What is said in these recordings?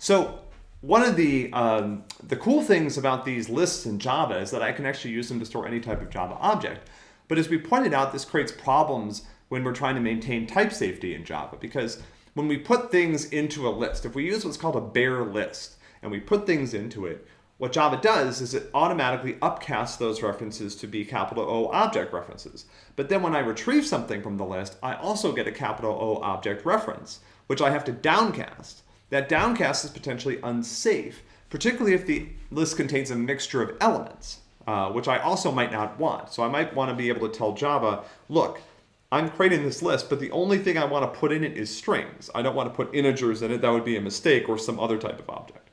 So one of the, um, the cool things about these lists in Java is that I can actually use them to store any type of Java object. But as we pointed out, this creates problems when we're trying to maintain type safety in Java because when we put things into a list, if we use what's called a bare list and we put things into it, what Java does is it automatically upcasts those references to be capital O object references. But then when I retrieve something from the list, I also get a capital O object reference, which I have to downcast. That downcast is potentially unsafe, particularly if the list contains a mixture of elements, uh, which I also might not want. So I might want to be able to tell Java, look, I'm creating this list, but the only thing I want to put in it is strings. I don't want to put integers in it. That would be a mistake or some other type of object.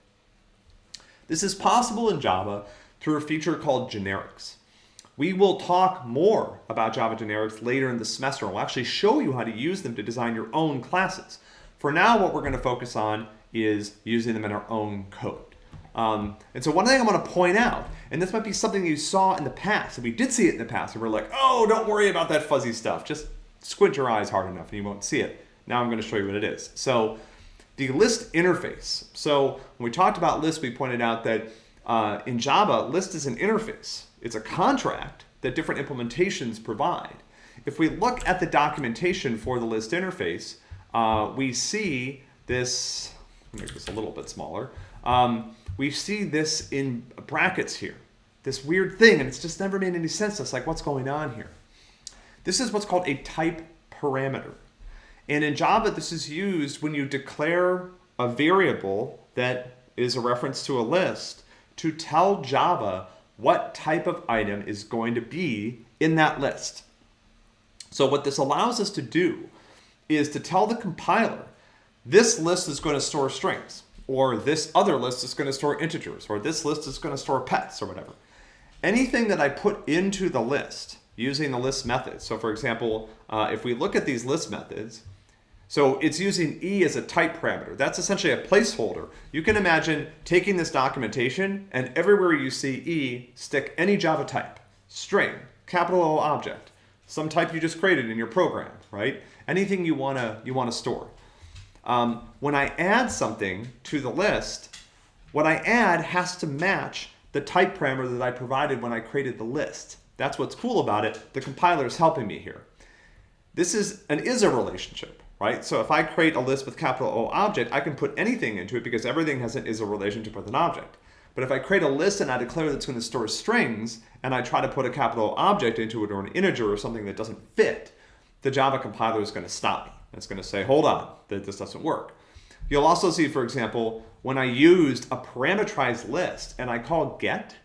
This is possible in Java through a feature called generics. We will talk more about Java generics later in the semester. And we'll actually show you how to use them to design your own classes. For now, what we're going to focus on is using them in our own code. Um, and so one thing I want to point out, and this might be something you saw in the past, and we did see it in the past, and we're like, oh, don't worry about that fuzzy stuff. Just squint your eyes hard enough and you won't see it. Now I'm going to show you what it is. So the list interface. So when we talked about list, we pointed out that uh, in Java, list is an interface. It's a contract that different implementations provide. If we look at the documentation for the list interface, uh, we see this, make this a little bit smaller, um, we see this in brackets here, this weird thing, and it's just never made any sense us, like what's going on here. This is what's called a type parameter. And in Java, this is used when you declare a variable that is a reference to a list to tell Java what type of item is going to be in that list. So what this allows us to do is to tell the compiler, this list is going to store strings, or this other list is going to store integers, or this list is going to store pets, or whatever. Anything that I put into the list using the list method. So for example, uh, if we look at these list methods, so it's using E as a type parameter. That's essentially a placeholder. You can imagine taking this documentation and everywhere you see E, stick any Java type, string, capital O object, some type you just created in your program, right? Anything you wanna, you wanna store. Um, when I add something to the list, what I add has to match the type parameter that I provided when I created the list. That's what's cool about it. The compiler is helping me here. This is an is-a relationship right? So if I create a list with capital O object, I can put anything into it because everything has an is a relationship with an object. But if I create a list and I declare that it's going to store strings, and I try to put a capital object into it or an integer or something that doesn't fit, the Java compiler is going to stop me. It's going to say, hold on, that this doesn't work. You'll also see, for example, when I used a parameterized list and I call get,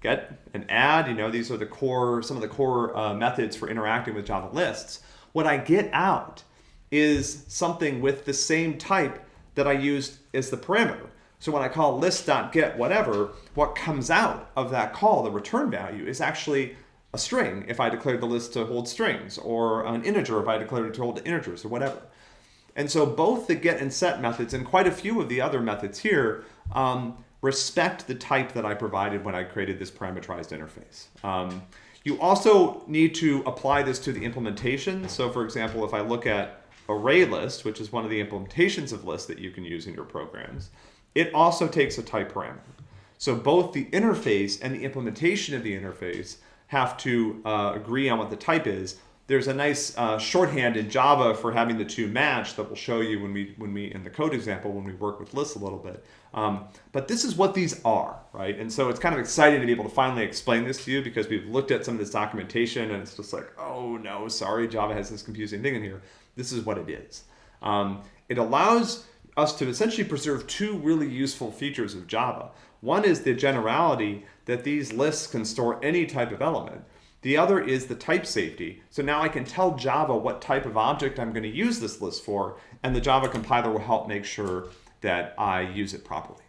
get and add, you know, these are the core, some of the core uh, methods for interacting with Java lists. What I get out is something with the same type that I used as the parameter. So when I call list.get whatever, what comes out of that call, the return value, is actually a string if I declared the list to hold strings, or an integer if I declared it to hold integers, or whatever. And so both the get and set methods and quite a few of the other methods here um, respect the type that I provided when I created this parameterized interface. Um, you also need to apply this to the implementation. So for example, if I look at array list, which is one of the implementations of list that you can use in your programs, it also takes a type parameter. So both the interface and the implementation of the interface have to uh, agree on what the type is. There's a nice uh, shorthand in Java for having the two match that we'll show you when we, when we in the code example, when we work with lists a little bit. Um, but this is what these are, right? And so it's kind of exciting to be able to finally explain this to you because we've looked at some of this documentation and it's just like, oh no, sorry, Java has this confusing thing in here. This is what it is. Um, it allows us to essentially preserve two really useful features of Java. One is the generality that these lists can store any type of element. The other is the type safety. So now I can tell Java what type of object I'm going to use this list for, and the Java compiler will help make sure that I use it properly.